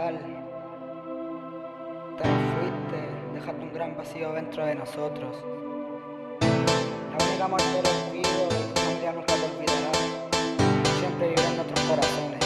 fatal. Te fuiste, dejaste un gran vacío dentro de nosotros. La única muerte del olvido de tu familia nunca te olvidará. Siempre vivirá en nuestros corazones.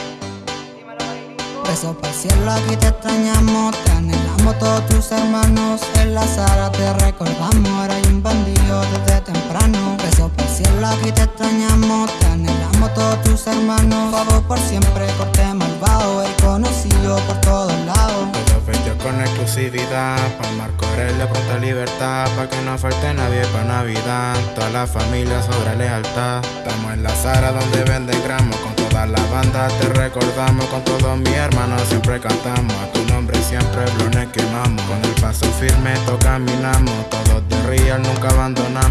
Besos para el cielo, aquí te extrañamos, te anhelamos todos tus hermanos. En la sala te recordamos, hay un bandido desde temprano. Besos para el cielo, aquí te extrañamos, te anhelamos todos tus hermanos. Favor por siempre, corte malvado, el conocido por todos lados. Todo vestido con exclusividad, pa' Marco de pronta libertad, pa' que no falte nadie pa' Navidad. Toda la familia sobre lealtad. Estamos en la sala donde venden gramos con toda la banda te recordamos con todos mis hermanos siempre cantamos a tu nombre siempre blones quemamos con el paso firme to caminamos todos de real nunca abandonamos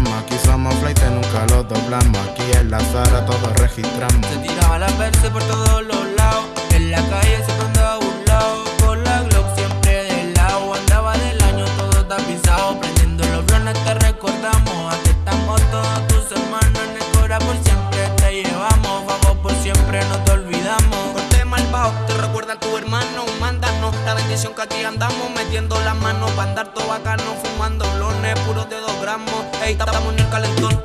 doblamos aquí en la sala todos registramos. Se tiraba la verse por todos los lados en la calle se andaba burlado con la Glock siempre del lado andaba del año todo tapizado prendiendo los blones te recordamos aquí estamos todos tus hermanos en el corazón por siempre te llevamos siempre no te olvidamos. Corte malvado, te recuerda a tu hermano Mándanos la bendición que aquí andamos Metiendo las manos para andar todo bacano Fumando blones puros de dos gramos. Ey, estamos en el calentón,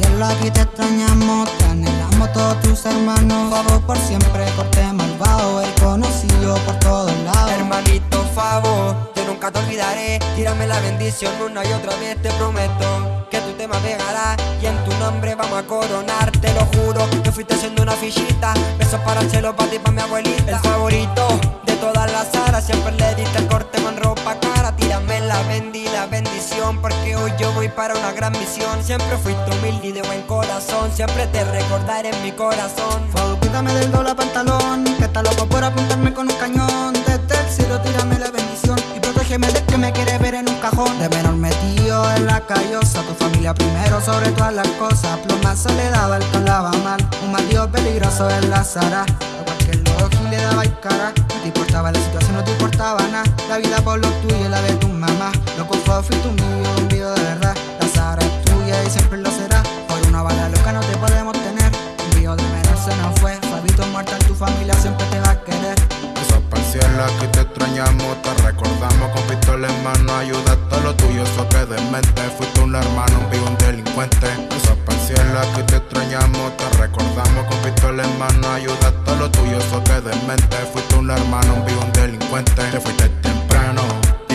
cielo, aquí te extrañamos, te anhelamos todos tus hermanos. Favor por siempre, corte malvado, el conocido por todos lados. Hermanito favor, yo nunca te olvidaré. Tírame la bendición una y otra vez, te prometo que tu tema pegará y en tu nombre vamos a coronar, te lo juro. Que fuiste haciendo una fichita, besos para el cielo, para ti, para mi abuelita. El favorito todas las aras Siempre le diste el corte con ropa cara. Tírame la bendición bendición Porque hoy yo voy para una gran misión. Siempre fuiste humilde y de buen corazón Siempre te recordaré en mi corazón. Favor, quítame del doble pantalón Que está loco por apuntarme con un cañón. Desde el cielo tírame la bendición Y protégeme de que me quiere ver en un cajón. De menor metido en la callosa Tu familia primero sobre todas las cosas. Pluma soledad, alto mal. Un mal peligroso en la zara le daba el cara No te importaba la vida por lo tuyo, la de tu mamá. Loco fue, fuiste un vivo, un de verdad. La Sara es tuya y siempre lo será. Por una bala loca no te podemos tener. Un de menor se nos fue. Fabito muerto en tu familia siempre te va a querer. Esos parciales que te extrañamos Te recordamos. Con pistola en mano Ayuda a lo tuyo, eso que de mente Fuiste un hermano, un vivo, un delincuente. Esos parciales que te extrañamos Te recordamos. Con pistola en mano Ayuda a lo tuyo, eso que de mente Fuiste un hermano, un vivo, un delincuente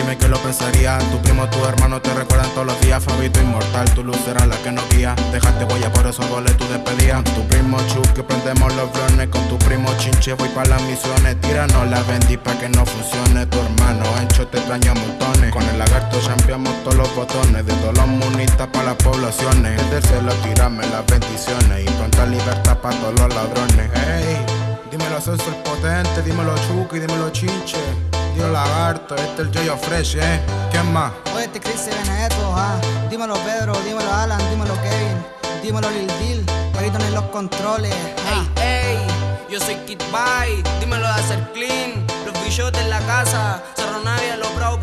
Dime que lo pensaría. Tu primo, tu hermano te recuerdan todos los días. Fabito inmortal, tu luz será la que nos guía. Dejaste huella por esos goles tu despedida. Tu primo Chuck que prendemos los blones Con tu primo Chinche. Voy para las misiones Tíranos la vendí pa' que no funcione. Tu hermano Encho te extraña montones. Con el lagarto champiamos todos los botones. De todos los munitas para las poblaciones. El del cielo tirame las bendiciones. Y pronta libertad para todos los ladrones. Hey, dímelo Celso el potente. Dímelo Chucky, dímelo Chinche Dímelo Lagarto, este es el Joyo Fresh, eh ¿Quién más? Oye, este Chris Benedetto, ah. Dímelo Pedro, dímelo Alan, dímelo Kevin Dímelo Lil Dil, Marito en los controles ah. Ey, ey, yo soy Kid Bye Dímelo de hacer clean. Los bichotes en la casa Cerro Navia, los bravos